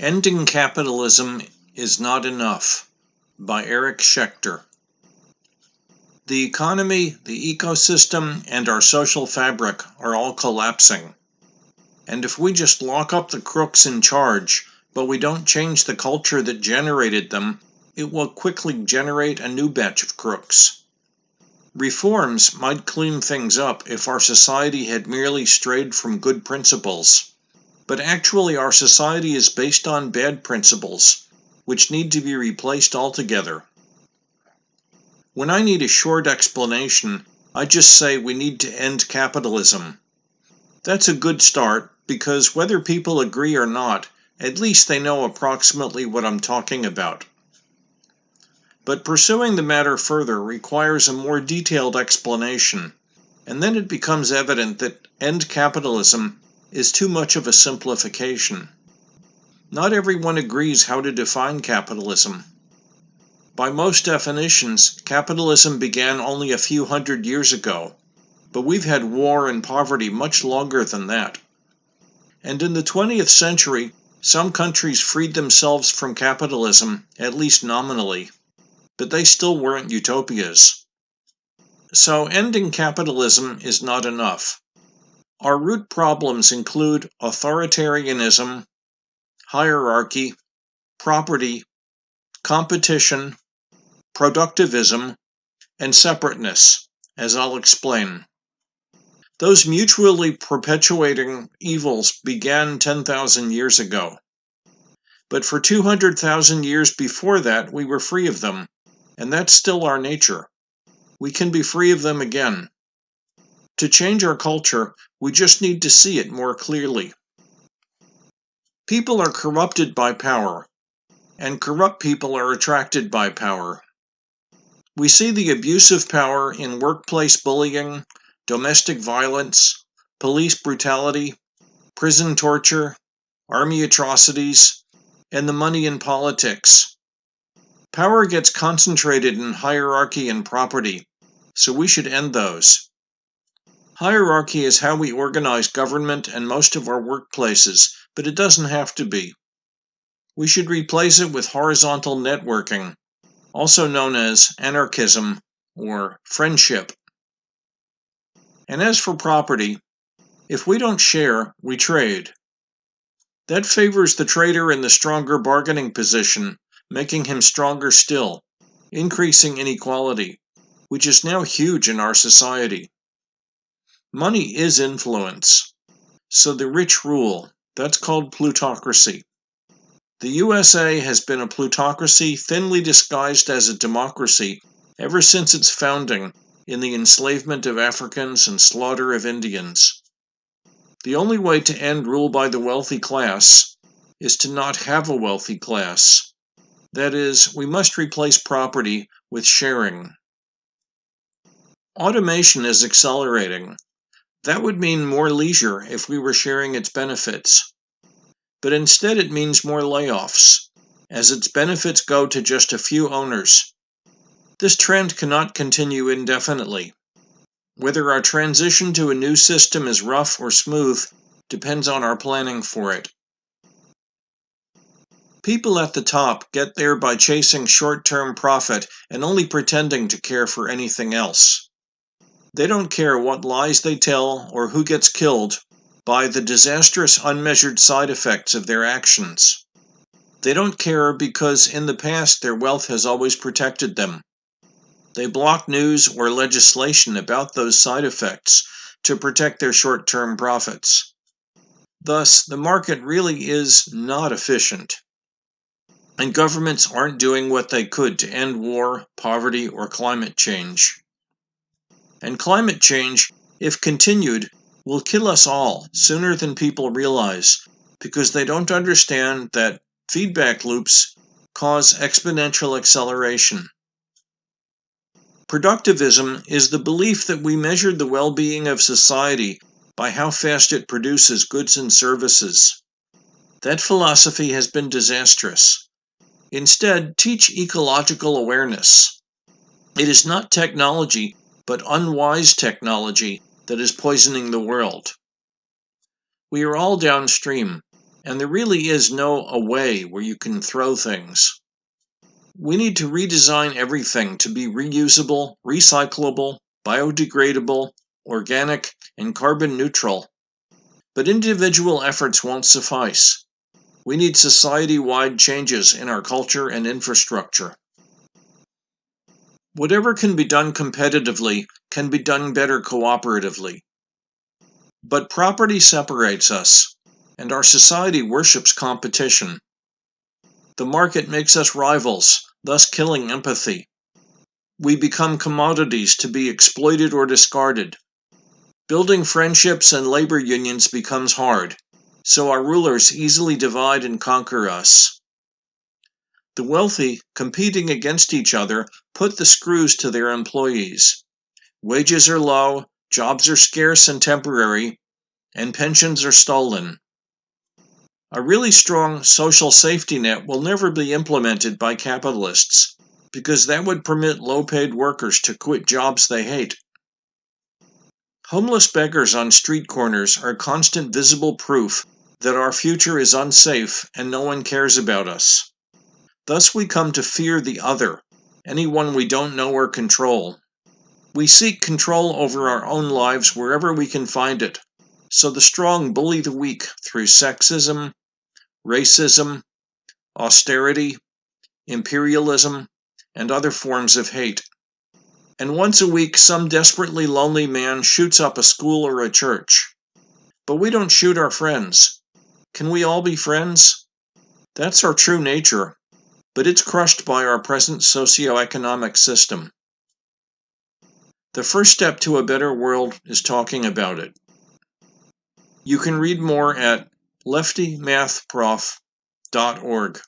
Ending Capitalism is Not Enough by Eric Schechter. The economy, the ecosystem, and our social fabric are all collapsing. And if we just lock up the crooks in charge, but we don't change the culture that generated them, it will quickly generate a new batch of crooks. Reforms might clean things up if our society had merely strayed from good principles. But actually, our society is based on bad principles, which need to be replaced altogether. When I need a short explanation, I just say we need to end capitalism. That's a good start because whether people agree or not, at least they know approximately what I'm talking about. But pursuing the matter further requires a more detailed explanation, and then it becomes evident that end capitalism is too much of a simplification. Not everyone agrees how to define capitalism. By most definitions, capitalism began only a few hundred years ago, but we've had war and poverty much longer than that. And in the 20th century, some countries freed themselves from capitalism, at least nominally, but they still weren't utopias. So ending capitalism is not enough. Our root problems include authoritarianism, hierarchy, property, competition, productivism, and separateness, as I'll explain. Those mutually perpetuating evils began 10,000 years ago. But for 200,000 years before that, we were free of them, and that's still our nature. We can be free of them again. To change our culture, we just need to see it more clearly. People are corrupted by power, and corrupt people are attracted by power. We see the abuse of power in workplace bullying, domestic violence, police brutality, prison torture, army atrocities, and the money in politics. Power gets concentrated in hierarchy and property, so we should end those. Hierarchy is how we organize government and most of our workplaces, but it doesn't have to be. We should replace it with horizontal networking, also known as anarchism or friendship. And as for property, if we don't share, we trade. That favors the trader in the stronger bargaining position, making him stronger still, increasing inequality, which is now huge in our society. Money is influence. So the rich rule. That's called plutocracy. The USA has been a plutocracy thinly disguised as a democracy ever since its founding in the enslavement of Africans and slaughter of Indians. The only way to end rule by the wealthy class is to not have a wealthy class. That is, we must replace property with sharing. Automation is accelerating. That would mean more leisure if we were sharing its benefits. But instead, it means more layoffs, as its benefits go to just a few owners. This trend cannot continue indefinitely. Whether our transition to a new system is rough or smooth depends on our planning for it. People at the top get there by chasing short term profit and only pretending to care for anything else. They don't care what lies they tell or who gets killed by the disastrous unmeasured side effects of their actions. They don't care because in the past their wealth has always protected them. They block news or legislation about those side effects to protect their short term profits. Thus, the market really is not efficient. And governments aren't doing what they could to end war, poverty, or climate change. And climate change, if continued, will kill us all sooner than people realize because they don't understand that feedback loops cause exponential acceleration. Productivism is the belief that we measure the well being of society by how fast it produces goods and services. That philosophy has been disastrous. Instead, teach ecological awareness. It is not technology but unwise technology that is poisoning the world. We are all downstream. and there really is no away where you can throw things. We need to redesign everything to be reusable, recyclable, biodegradable, organic, and carbon neutral. But individual efforts won't suffice. We need society-wide changes in our culture and infrastructure. Whatever can be done competitively can be done better cooperatively. But property separates us, and our society worships competition. The market makes us rivals, thus killing empathy. We become commodities to be exploited or discarded. Building friendships and labor unions becomes hard, so our rulers easily divide and conquer us. The wealthy, competing against each other, put the screws to their employees. Wages are low, jobs are scarce and temporary, and pensions are stolen. A really strong social safety net will never be implemented by capitalists because that would permit low paid workers to quit jobs they hate. Homeless beggars on street corners are constant visible proof that our future is unsafe and no one cares about us. Thus we come to fear the other, anyone we don't know or control. We seek control over our own lives wherever we can find it, so the strong bully the weak through sexism, racism, austerity, imperialism, and other forms of hate. And once a week, some desperately lonely man shoots up a school or a church. But we don't shoot our friends. Can we all be friends? That's our true nature, but it's crushed by our present socio-economic system. The first step to a better world is talking about it. You can read more at leftymathprof.org.